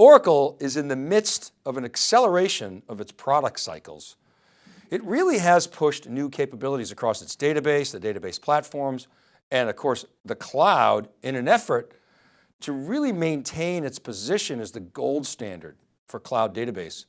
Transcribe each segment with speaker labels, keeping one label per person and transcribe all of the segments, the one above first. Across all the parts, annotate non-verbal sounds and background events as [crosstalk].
Speaker 1: Oracle is in the midst of an acceleration of its product cycles. It really has pushed new capabilities across its database, the database platforms, and of course the cloud in an effort to really maintain its position as the gold standard for cloud database.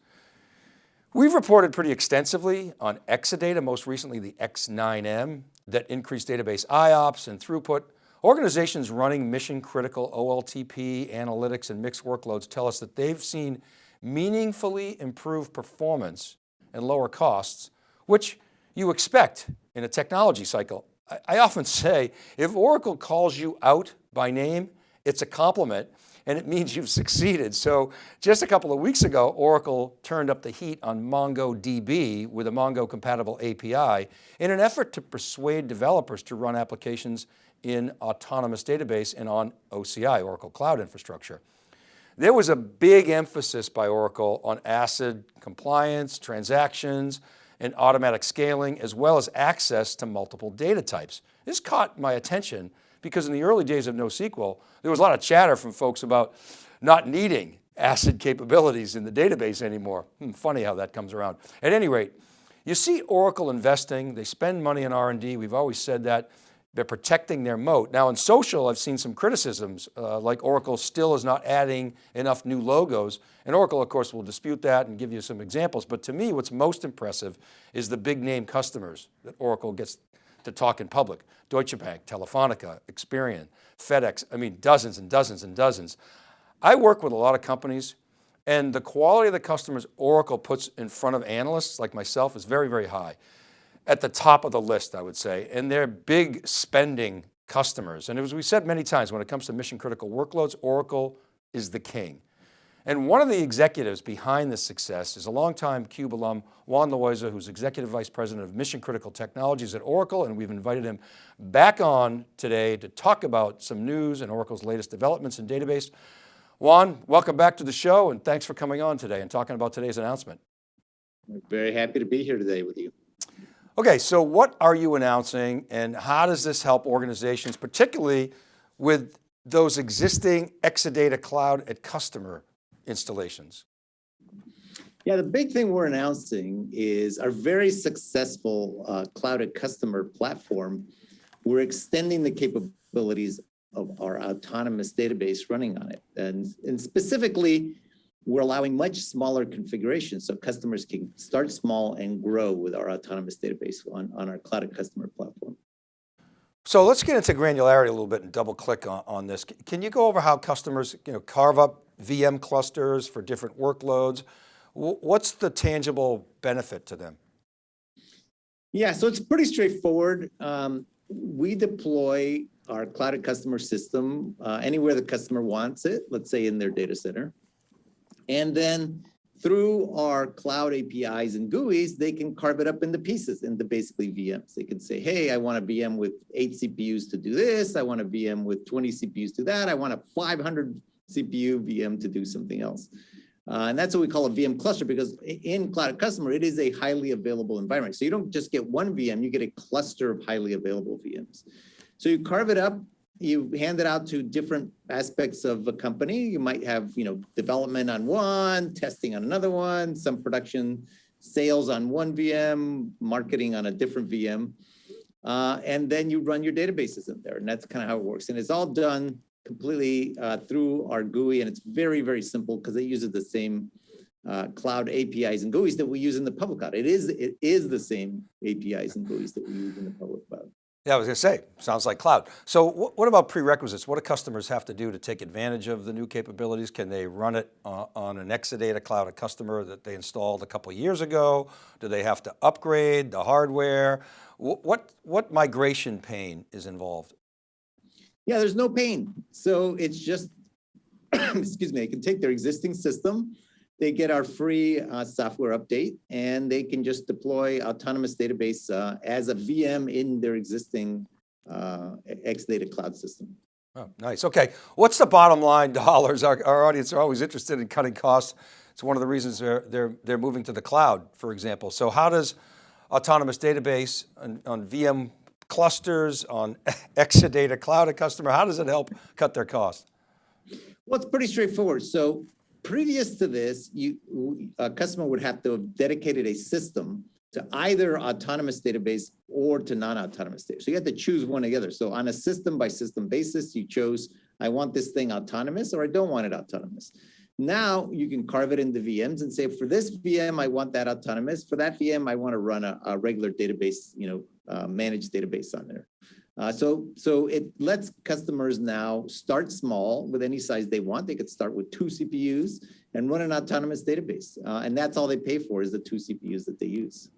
Speaker 1: We've reported pretty extensively on Exadata, most recently the X9M that increased database IOPS and throughput. Organizations running mission critical OLTP, analytics and mixed workloads tell us that they've seen meaningfully improved performance and lower costs, which you expect in a technology cycle. I often [laughs] say, if Oracle calls you out by name, it's a compliment and it means you've succeeded. So just a couple of weeks ago, Oracle turned up the heat on MongoDB with a Mongo compatible API in an effort to persuade developers to run applications in autonomous database and on OCI, Oracle Cloud Infrastructure. There was a big emphasis by Oracle on ACID compliance, transactions, and automatic scaling, as well as access to multiple data types. This caught my attention because in the early days of NoSQL, there was a lot of chatter from folks about not needing ACID capabilities in the database anymore. Hmm, funny how that comes around. At any rate, you see Oracle investing, they spend money in R&D, we've always said that, they're protecting their moat. Now in social, I've seen some criticisms, uh, like Oracle still is not adding enough new logos. And Oracle, of course, will dispute that and give you some examples. But to me, what's most impressive is the big name customers that Oracle gets to talk in public. Deutsche Bank, Telefonica, Experian, FedEx, I mean, dozens and dozens and dozens. I work with a lot of companies and the quality of the customers Oracle puts in front of analysts like myself is very, very high. At the top of the list, I would say, and they're big spending customers. And as we said many times, when it comes to mission critical workloads, Oracle is the king. And one of the executives behind this success is a longtime CUBE alum, Juan Loaiza, who's Executive Vice President of Mission Critical Technologies at Oracle. And we've invited him back on today to talk about some news and Oracle's latest developments in database. Juan, welcome back to the show and thanks for coming on today and talking about today's announcement.
Speaker 2: very happy to be here today with you.
Speaker 1: Okay, so what are you announcing and how does this help organizations, particularly with those existing Exadata Cloud at customer installations?
Speaker 2: Yeah, the big thing we're announcing is our very successful uh, cloud at customer platform. We're extending the capabilities of our autonomous database running on it. And, and specifically, we're allowing much smaller configurations so customers can start small and grow with our autonomous database on, on our cloud customer platform.
Speaker 1: So let's get into granularity a little bit and double click on, on this. Can you go over how customers you know, carve up VM clusters for different workloads? What's the tangible benefit to them?
Speaker 2: Yeah, so it's pretty straightforward. Um, we deploy our cloud customer system uh, anywhere the customer wants it, let's say in their data center. And then through our cloud APIs and GUIs, they can carve it up into pieces, into basically VMs. They can say, hey, I want a VM with eight CPUs to do this. I want a VM with 20 CPUs to that. I want a 500 CPU VM to do something else. Uh, and that's what we call a VM cluster because in Cloud Customer, it is a highly available environment. So you don't just get one VM, you get a cluster of highly available VMs. So you carve it up you hand it out to different aspects of a company. You might have, you know, development on one, testing on another one, some production sales on one VM, marketing on a different VM. Uh, and then you run your databases in there. And that's kind of how it works. And it's all done completely uh, through our GUI. And it's very, very simple because it uses the same uh, cloud APIs and GUIs that we use in the public cloud. It is, it is the same APIs and GUIs that we use in the public cloud.
Speaker 1: Yeah, I was going to say, sounds like cloud. So what about prerequisites? What do customers have to do to take advantage of the new capabilities? Can they run it on an Exadata Cloud, a customer that they installed a couple years ago? Do they have to upgrade the hardware? What, what migration pain is involved?
Speaker 2: Yeah, there's no pain. So it's just, [coughs] excuse me, they can take their existing system, they get our free uh, software update and they can just deploy autonomous database uh, as a VM in their existing uh, Exadata cloud system.
Speaker 1: Oh, nice. Okay. What's the bottom line [laughs] dollars? Our, our audience are always interested in cutting costs. It's one of the reasons they're, they're, they're moving to the cloud, for example. So how does autonomous database on, on VM clusters, on [laughs] Exadata cloud a customer, how does it help cut their cost?
Speaker 2: Well, it's pretty straightforward. So previous to this, you, a customer would have to have dedicated a system to either autonomous database or to non-autonomous data. So you had to choose one or the other. So on a system by system basis, you chose, I want this thing autonomous or I don't want it autonomous. Now you can carve it into VMs and say, for this VM, I want that autonomous. For that VM, I want to run a, a regular database, you know, uh, managed database on there. Uh, so, so it lets customers now start small with any size they want. They could start with two CPUs and run an autonomous database. Uh, and that's all they pay for is the two CPUs that they use.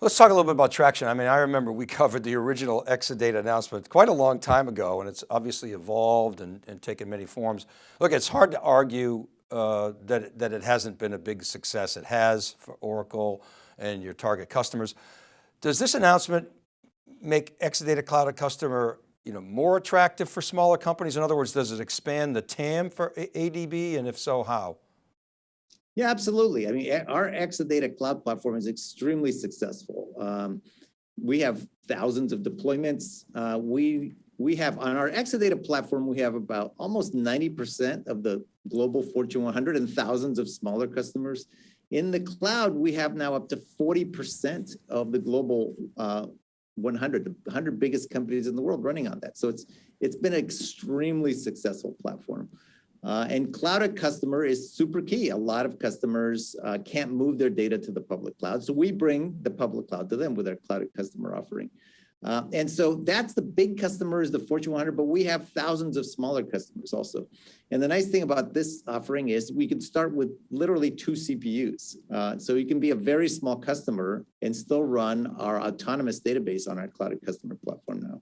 Speaker 1: Let's talk a little bit about traction. I mean, I remember we covered the original Exadata announcement quite a long time ago, and it's obviously evolved and, and taken many forms. Look, it's hard to argue uh, that, that it hasn't been a big success. It has for Oracle and your target customers. Does this announcement make Exadata Cloud a customer you know, more attractive for smaller companies? In other words, does it expand the TAM for ADB? And if so, how?
Speaker 2: Yeah, absolutely. I mean, our Exadata cloud platform is extremely successful. Um, we have thousands of deployments. Uh, we we have on our Exadata platform, we have about almost 90% of the global Fortune 100 and thousands of smaller customers. In the cloud, we have now up to 40% of the global uh, 100, the 100 biggest companies in the world running on that. So it's it's been an extremely successful platform. Uh, and Cloud@Customer is super key. A lot of customers uh, can't move their data to the public cloud. So we bring the public cloud to them with our cloud at customer offering. Uh, and so that's the big customers, the Fortune 100, but we have thousands of smaller customers also. And the nice thing about this offering is we can start with literally two CPUs. Uh, so you can be a very small customer and still run our autonomous database on our cloud customer platform now.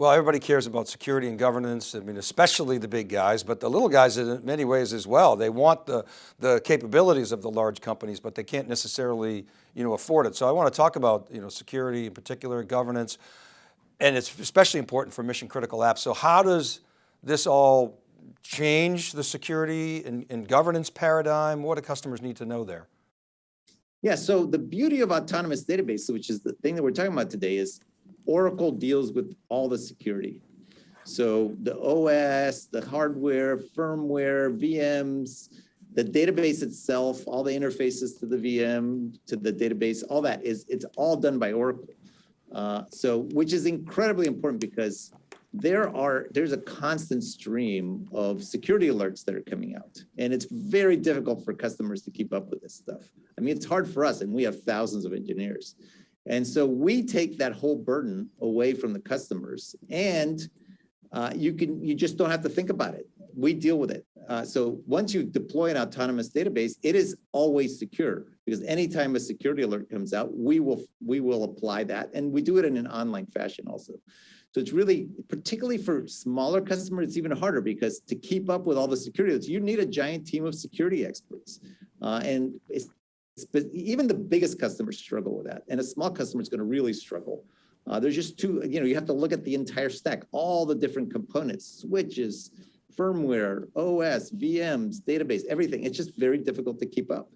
Speaker 1: Well, everybody cares about security and governance. I mean, especially the big guys, but the little guys in many ways as well. They want the, the capabilities of the large companies, but they can't necessarily, you know, afford it. So I want to talk about, you know, security in particular, governance, and it's especially important for mission critical apps. So how does this all change the security and, and governance paradigm? What do customers need to know there?
Speaker 2: Yeah, so the beauty of autonomous database, which is the thing that we're talking about today is Oracle deals with all the security. So the OS, the hardware, firmware, VMs, the database itself, all the interfaces to the VM, to the database, all that is, it's all done by Oracle. Uh, so, which is incredibly important because there are, there's a constant stream of security alerts that are coming out. And it's very difficult for customers to keep up with this stuff. I mean, it's hard for us and we have thousands of engineers. And so we take that whole burden away from the customers and uh, you can you just don't have to think about it. We deal with it. Uh, so once you deploy an autonomous database, it is always secure because anytime a security alert comes out, we will we will apply that and we do it in an online fashion also. So it's really, particularly for smaller customers, it's even harder because to keep up with all the security, alerts, you need a giant team of security experts. Uh, and even the biggest customers struggle with that. And a small customer is going to really struggle. Uh, there's just two, you know, you have to look at the entire stack, all the different components, switches, firmware, OS, VMs, database, everything. It's just very difficult to keep up.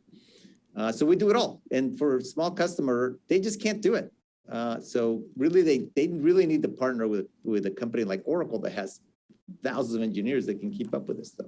Speaker 2: Uh, so we do it all. And for a small customer, they just can't do it. Uh, so really, they, they really need to partner with, with a company like Oracle that has thousands of engineers that can keep up with this stuff.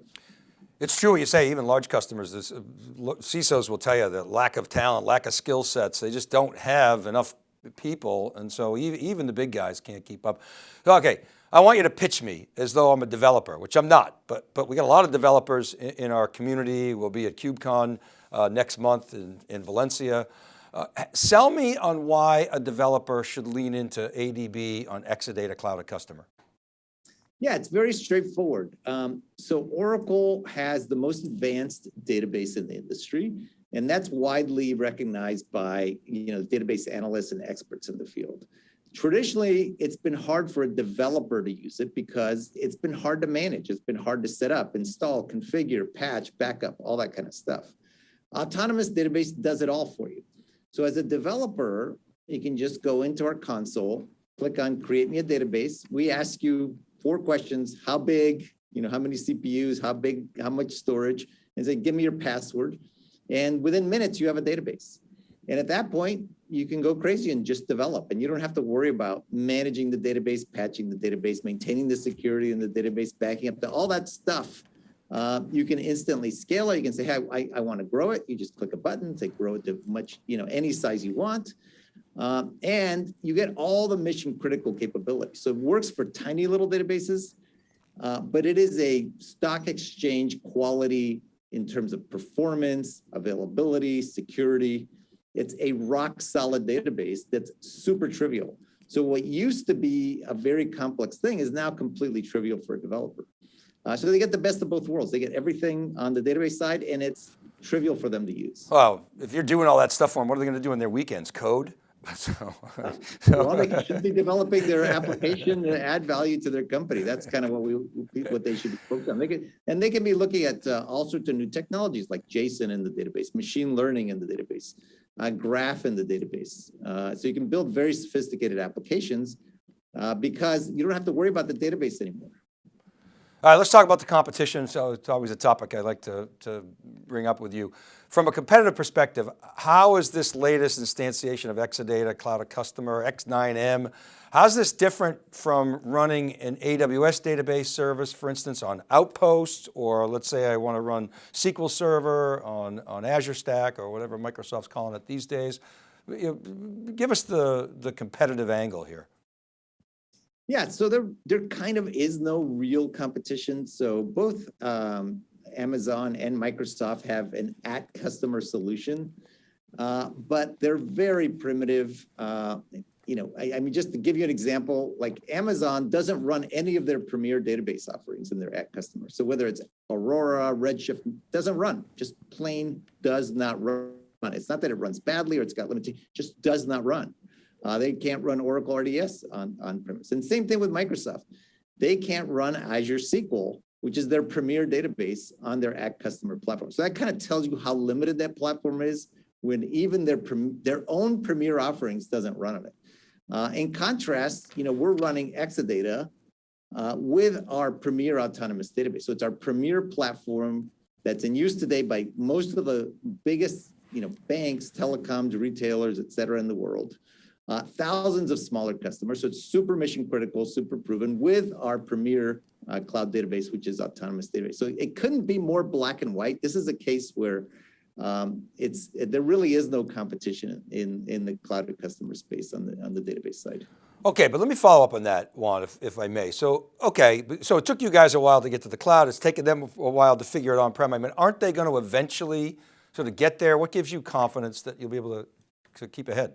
Speaker 1: It's true what you say, even large customers, this, uh, CISOs will tell you that lack of talent, lack of skill sets, they just don't have enough people. And so even, the big guys can't keep up. Okay, I want you to pitch me as though I'm a developer, which I'm not, but, but we got a lot of developers in, our community. We'll be at KubeCon uh, next month in, in Valencia. Uh, sell me on why a developer should lean into ADB on Exadata Cloud@Customer.
Speaker 2: Yeah, it's very straightforward. Um, so Oracle has the most advanced database in the industry, and that's widely recognized by you know database analysts and experts in the field. Traditionally, it's been hard for a developer to use it because it's been hard to manage. It's been hard to set up, install, configure, patch, backup, all that kind of stuff. Autonomous database does it all for you. So as a developer, you can just go into our console, click on create me a database. We ask you four questions, how big, you know, how many CPUs, how big, how much storage, and say, give me your password. And within minutes, you have a database. And at that point, you can go crazy and just develop. And you don't have to worry about managing the database, patching the database, maintaining the security in the database, backing up to all that stuff Uh, you can instantly scale it. You can say, hey, I, I want to grow it. You just click a button, say grow it to much, you know, any size you want. Um, and you get all the mission critical capabilities. So it works for tiny little databases, uh, but it is a stock exchange quality in terms of performance, availability, security. It's a rock solid database that's super trivial. So what used to be a very complex thing is now completely trivial for a developer. Uh, so they get the best of both worlds. They get everything on the database side and it's trivial for them to use.
Speaker 1: Well, if you're doing all that stuff for them, what are they going to do in their weekends? Code? [laughs] So,
Speaker 2: Well, they should be developing their application to add value to their company. That's kind of what we, what they should be focused on. They can, and they can be looking at uh, all sorts of new technologies like JSON in the database, machine learning in the database, uh, graph in the database. Uh, so you can build very sophisticated applications uh, because you don't have to worry about the database anymore.
Speaker 1: All right, let's talk about the competition. So it's always a topic I like to, to bring up with you. From a competitive perspective, how is this latest instantiation of Exadata Cloud at Customer, X9M, how's this different from running an AWS database service, for instance, on Outpost, or let's say I want to run SQL Server on, on Azure Stack or whatever Microsoft's calling it these days. Give us the, the competitive angle here.
Speaker 2: Yeah, so there, there kind of is no real competition. So both um, Amazon and Microsoft have an at customer solution, uh, but they're very primitive. Uh, you know, I, I, mean, just to give you an example, like Amazon doesn't run any of their premier database offerings in their at customer. So whether it's Aurora, Redshift, doesn't run, just plain does not run. It's not that it runs badly or it's got limited, just does not run. Uh, they can't run Oracle RDS on, on premise. And same thing with Microsoft. They can't run Azure SQL, which is their premier database on their at customer platform. So that kind of tells you how limited that platform is when even their, their own premier offerings doesn't run on it. Uh, in contrast, you know, we're running Exadata uh, with our premier autonomous database. So it's our premier platform that's in use today by most of the biggest, you know, banks, telecoms, retailers, et cetera, in the world uh, thousands of smaller customers. So it's super mission critical, super proven with our premier uh, cloud database, which is autonomous database. So it couldn't be more black and white. This is a case where um, it's there really is no competition in in the cloud customer space on the on the database side.
Speaker 1: Okay, but let me follow up on that, Juan, if, if I may. So, okay, so it took you guys a while to get to the cloud. It's taken them a while to figure it on-prem. I mean, aren't they going to eventually sort of get there? What gives you confidence that you'll be able to, to keep ahead?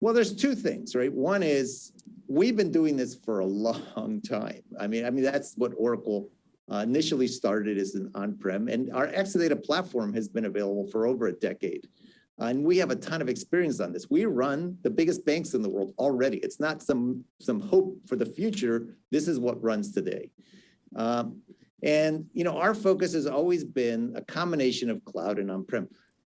Speaker 2: Well, there's two things, right? One is we've been doing this for a long [laughs] time. I mean, I mean that's what Oracle uh, initially started as an on-prem, and our Exadata platform has been available for over a decade. And we have a ton of experience on this. We run the biggest banks in the world already. It's not some some hope for the future. This is what runs today. Um, and you know, our focus has always been a combination of cloud and on-prem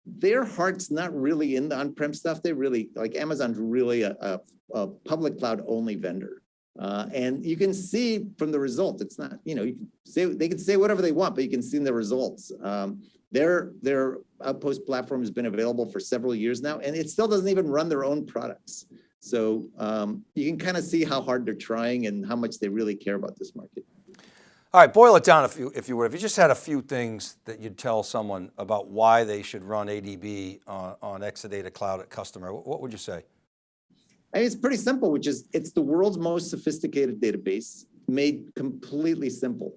Speaker 2: their heart's not really in the on-prem stuff. They really, like Amazon's really a, a, a public cloud only vendor. Uh, and you can see from the result, it's not, you know, you can say, they can say whatever they want, but you can see in the results. Um, their, their Outpost platform has been available for several years now, and it still doesn't even run their own products. So um, you can kind of see how hard they're trying and how much they really care about this market.
Speaker 1: All right, boil it down if you, if you would. If you just had a few things that you'd tell someone about why they should run ADB on, on Exadata Cloud at Customer, what would you say?
Speaker 2: I mean, it's pretty simple, which is it's the world's most sophisticated database made completely simple.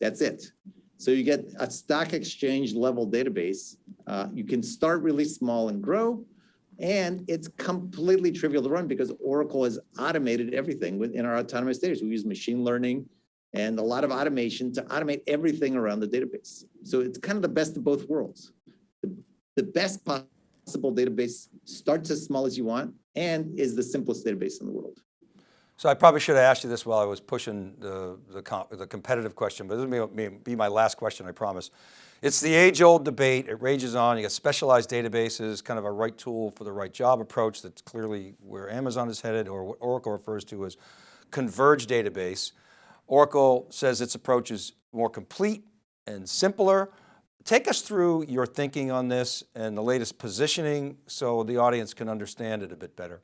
Speaker 2: That's it. So you get a stock exchange level database. Uh, you can start really small and grow, and it's completely trivial to run because Oracle has automated everything within our autonomous database. We use machine learning and a lot of automation to automate everything around the database. So it's kind of the best of both worlds. The, the best possible database starts as small as you want and is the simplest database in the world.
Speaker 1: So I probably should have asked you this while I was pushing the, the, comp, the competitive question, but this may be my last question, I promise. It's the age old debate, it rages on, you got specialized databases, kind of a right tool for the right job approach that's clearly where Amazon is headed or what Oracle refers to as converged database. Oracle says its approach is more complete and simpler. Take us through your thinking on this and the latest positioning so the audience can understand it a bit better.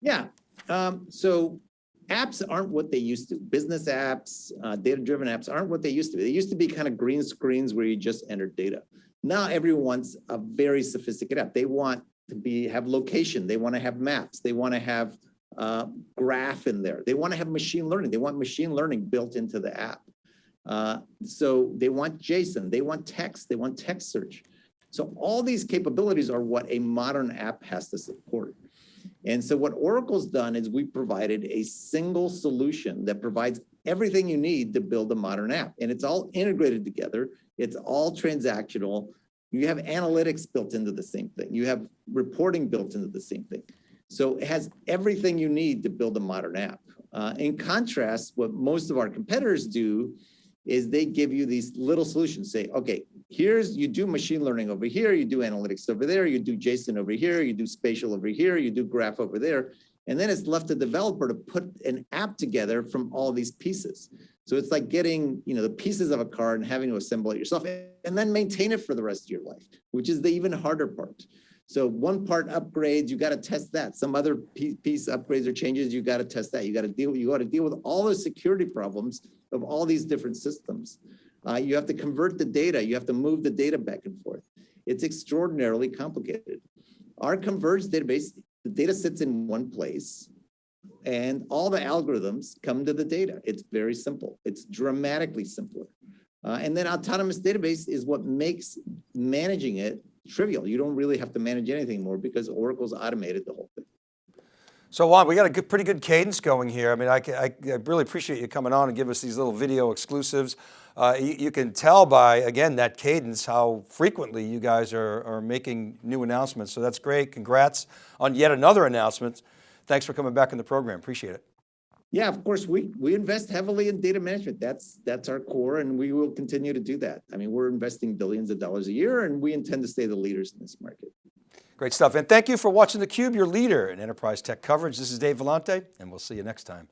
Speaker 2: Yeah, um, so apps aren't what they used to. Business apps, uh, data-driven apps aren't what they used to be. They used to be kind of green screens where you just enter data. Now everyone wants a very sophisticated app. They want to be have location. They want to have maps. They want to have uh, graph in there. They want to have machine learning. They want machine learning built into the app. Uh, so they want JSON. They want text. They want text search. So all these capabilities are what a modern app has to support. And so what Oracle's done is we provided a single solution that provides everything you need to build a modern app. And it's all integrated together. It's all transactional. You have analytics built into the same thing. You have reporting built into the same thing. So it has everything you need to build a modern app. Uh, in contrast, what most of our competitors do is they give you these little solutions, say, okay, here's, you do machine learning over here, you do analytics over there, you do JSON over here, you do spatial over here, you do graph over there. And then it's left to the developer to put an app together from all these pieces. So it's like getting, you know, the pieces of a car and having to assemble it yourself and then maintain it for the rest of your life, which is the even harder part. So one part upgrades, you got to test that. Some other piece upgrades or changes, you got to test that. You got to deal, you got to deal with all the security problems of all these different systems. Uh, you have to convert the data. You have to move the data back and forth. It's extraordinarily complicated. Our converged database, the data sits in one place and all the algorithms come to the data. It's very simple. It's dramatically simpler. Uh, and then autonomous database is what makes managing it trivial. You don't really have to manage anything more because Oracle's automated the whole thing.
Speaker 1: So Juan, we got a good, pretty good cadence going here. I mean, I, I, I really appreciate you coming on and give us these little video exclusives. Uh, you, you, can tell by, again, that cadence, how frequently you guys are, are making new announcements. So that's great. Congrats on yet another announcement. Thanks for coming back in the program. Appreciate it.
Speaker 2: Yeah, of course, we, we invest heavily in data management. That's, that's our core and we will continue to do that. I mean, we're investing billions of dollars a year and we intend to stay the leaders in this market.
Speaker 1: Great stuff. And thank you for watching theCUBE, your leader in enterprise tech coverage. This is Dave Vellante and we'll see you next time.